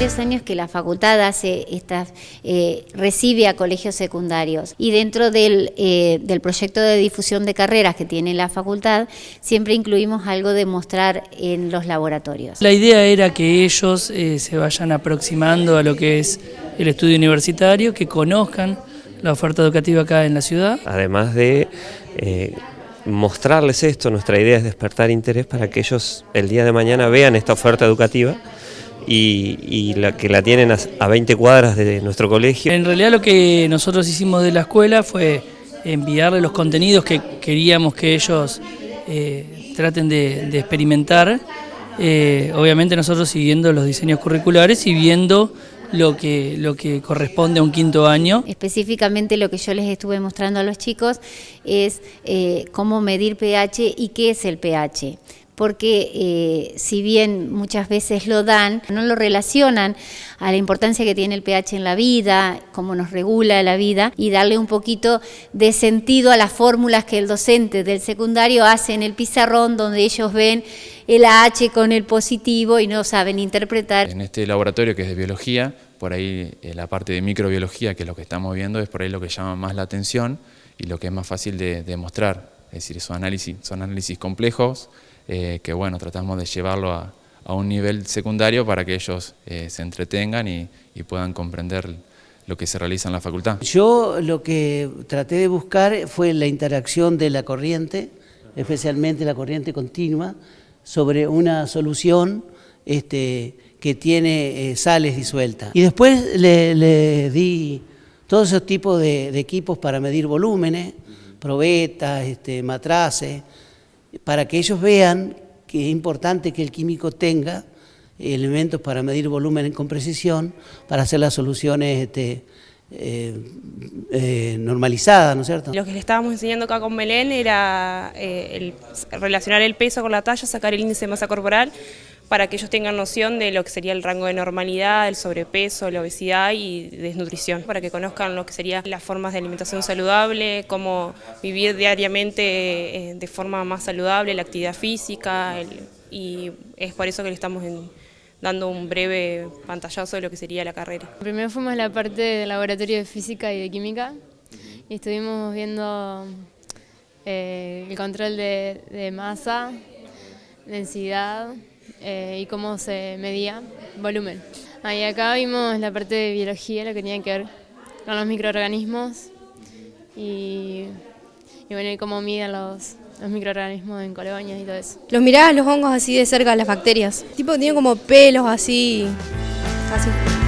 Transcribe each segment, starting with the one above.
años que la facultad hace estas, eh, recibe a colegios secundarios y dentro del, eh, del proyecto de difusión de carreras que tiene la facultad siempre incluimos algo de mostrar en los laboratorios. La idea era que ellos eh, se vayan aproximando a lo que es el estudio universitario, que conozcan la oferta educativa acá en la ciudad. Además de eh, mostrarles esto, nuestra idea es despertar interés para que ellos el día de mañana vean esta oferta educativa y, la, que la tienen a, 20 cuadras de nuestro colegio. En realidad lo que nosotros hicimos de la escuela fue enviarle los contenidos que queríamos que ellos eh, traten de, experimentar, eh, obviamente nosotros siguiendo los diseños curriculares y viendo lo que, lo que corresponde a un quinto año. Específicamente lo que yo les estuve mostrando a los chicos es eh, cómo medir pH y qué es el pH porque eh, si bien muchas veces lo dan, no lo relacionan a la importancia que tiene el pH en la vida, cómo nos regula la vida y darle un poquito de sentido a las fórmulas que el docente del secundario hace en el pizarrón donde ellos ven el H con el positivo y no saben interpretar. En este laboratorio que es de biología, por ahí eh, la parte de microbiología, que es lo que estamos viendo, es por ahí lo que llama más la atención y lo que es más fácil de demostrar. Es decir, son análisis, son análisis complejos, eh, que bueno, tratamos de llevarlo a, un nivel secundario para que ellos eh, se entretengan y, puedan comprender lo que se realiza en la facultad. Yo lo que traté de buscar fue la interacción de la corriente, especialmente la corriente continua, sobre una solución este, que tiene eh, sales disueltas. Y después le, di todos esos tipos de, equipos para medir volúmenes, probetas, este, matraces, para que ellos vean que es importante que el químico tenga elementos para medir volumen con precisión, para hacer las soluciones este, eh, eh, normalizadas, ¿no es cierto? Lo que le estábamos enseñando acá con Melén era eh, relacionar el peso con la talla, sacar el índice de masa corporal, para que ellos tengan noción de lo que sería el rango de normalidad, el sobrepeso, la obesidad y desnutrición, para que conozcan lo que serían las formas de alimentación saludable, cómo vivir diariamente eh, de forma más saludable, la actividad física, y es por eso que le estamos dando un breve pantallazo de lo que sería la carrera. Primero fuimos a la parte del laboratorio de física y de química y estuvimos viendo eh, el control de masa, densidad, eh, y cómo se medía volumen. Ahí acá vimos la parte de biología, lo que tenía que ver con los microorganismos y, y bueno, y cómo miden los, los microorganismos en colonias y todo eso. Los mirabas los hongos así de cerca, las bacterias. Tipo, tienen como pelos así, así.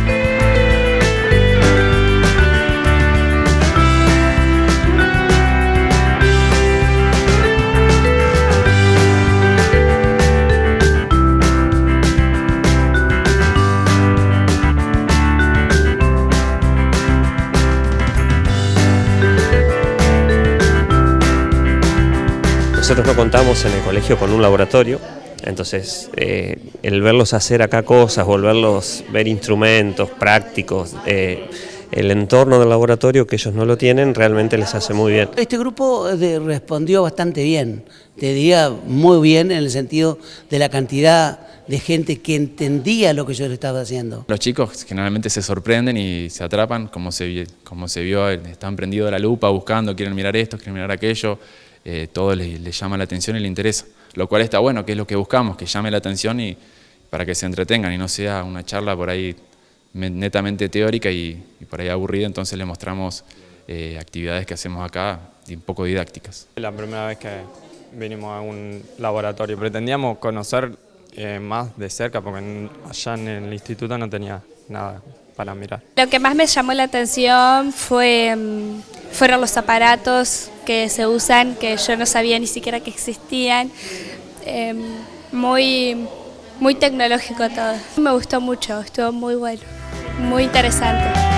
Nosotros no contamos en el colegio con un laboratorio, entonces eh, el verlos hacer acá cosas, volverlos ver instrumentos prácticos, eh, el entorno del laboratorio que ellos no lo tienen realmente les hace muy bien. Este grupo respondió bastante bien, te diría muy bien en el sentido de la cantidad de gente que entendía lo que yo le estaba haciendo. Los chicos generalmente se sorprenden y se atrapan, como se, como se vio, están prendidos de la lupa buscando, quieren mirar esto, quieren mirar aquello, eh, todo les, llama la atención y les interesa. Lo cual está bueno, que es lo que buscamos, que llame la atención y para que se entretengan y no sea una charla por ahí netamente teórica y, por ahí aburrida, entonces le mostramos eh, actividades que hacemos acá un poco didácticas. La primera vez que vinimos a un laboratorio, pretendíamos conocer eh, más de cerca porque allá en el instituto no tenía nada Lo que más me llamó la atención fue, mm, fueron los aparatos que se usan, que yo no sabía ni siquiera que existían. Em, muy, muy tecnológico todo. Me gustó mucho, estuvo muy bueno, muy interesante.